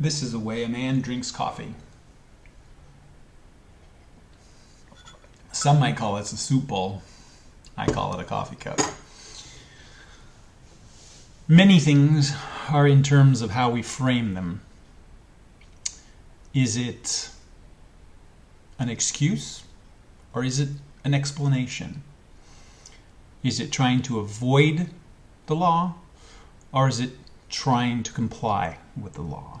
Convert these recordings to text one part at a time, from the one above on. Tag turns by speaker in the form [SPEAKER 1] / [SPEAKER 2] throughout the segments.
[SPEAKER 1] This is the way a man drinks coffee. Some might call it a soup bowl. I call it a coffee cup. Many things are in terms of how we frame them. Is it an excuse or is it an explanation? Is it trying to avoid the law or is it trying to comply with the law?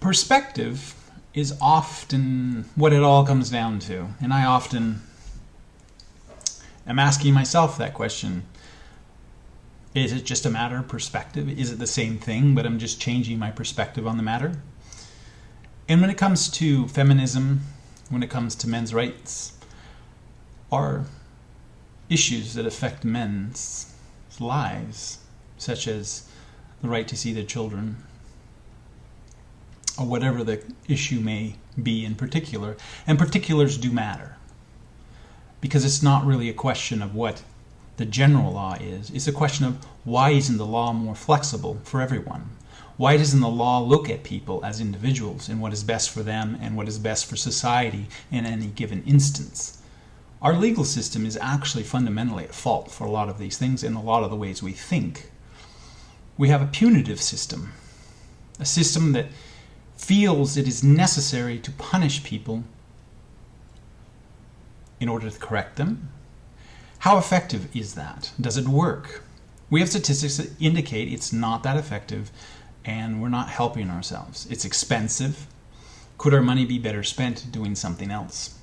[SPEAKER 1] Perspective is often what it all comes down to, and I often am asking myself that question. Is it just a matter of perspective? Is it the same thing, but I'm just changing my perspective on the matter? And when it comes to feminism, when it comes to men's rights, are issues that affect men's lives, such as the right to see their children, or whatever the issue may be in particular. And particulars do matter because it's not really a question of what the general law is. It's a question of why isn't the law more flexible for everyone? Why doesn't the law look at people as individuals and what is best for them and what is best for society in any given instance? Our legal system is actually fundamentally at fault for a lot of these things in a lot of the ways we think. We have a punitive system, a system that feels it is necessary to punish people in order to correct them? How effective is that? Does it work? We have statistics that indicate it's not that effective and we're not helping ourselves. It's expensive. Could our money be better spent doing something else?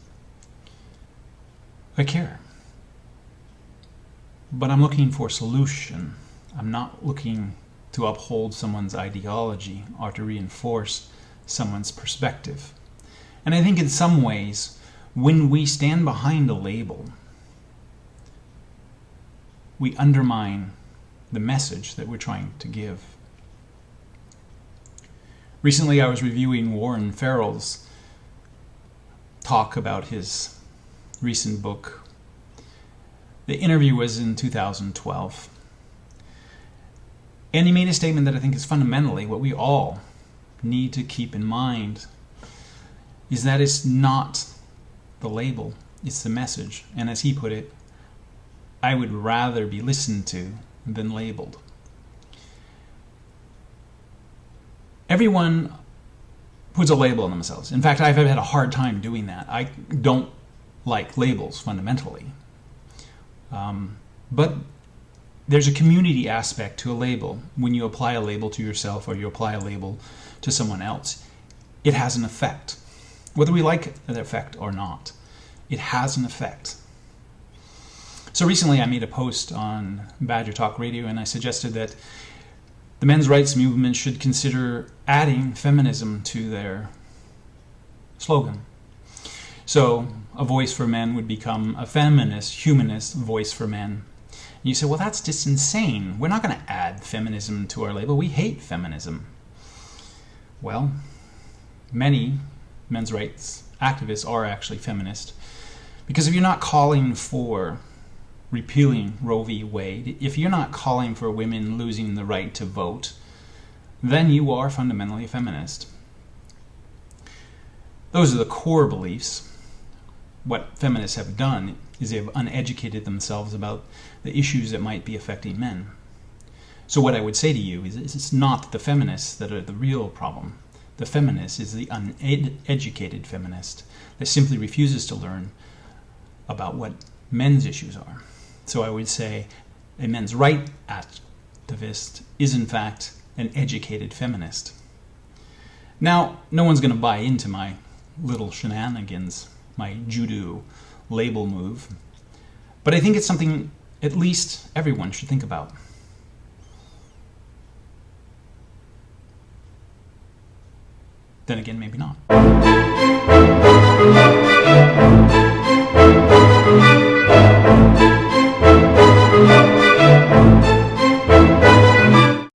[SPEAKER 1] I care. But I'm looking for a solution. I'm not looking to uphold someone's ideology or to reinforce someone's perspective. And I think in some ways, when we stand behind a label, we undermine the message that we're trying to give. Recently, I was reviewing Warren Farrell's talk about his recent book. The interview was in 2012. And he made a statement that I think is fundamentally what we all need to keep in mind is that it's not the label, it's the message. And as he put it, I would rather be listened to than labeled. Everyone puts a label on themselves. In fact, I've had a hard time doing that. I don't like labels fundamentally. Um, but there's a community aspect to a label. When you apply a label to yourself or you apply a label to someone else, it has an effect. Whether we like the effect or not, it has an effect. So recently I made a post on Badger Talk Radio and I suggested that the men's rights movement should consider adding feminism to their slogan. So a voice for men would become a feminist, humanist voice for men. And you say, well, that's just insane. We're not going to add feminism to our label. We hate feminism. Well, many men's rights activists are actually feminist. Because if you're not calling for repealing Roe v. Wade, if you're not calling for women losing the right to vote, then you are fundamentally a feminist. Those are the core beliefs. What feminists have done is they have uneducated themselves about the issues that might be affecting men. So what I would say to you is it's not the feminists that are the real problem. The feminist is the uneducated feminist that simply refuses to learn about what men's issues are. So I would say a men's right activist is in fact an educated feminist. Now, no one's going to buy into my little shenanigans, my judo label move, but I think it's something at least everyone should think about. Then again, maybe not.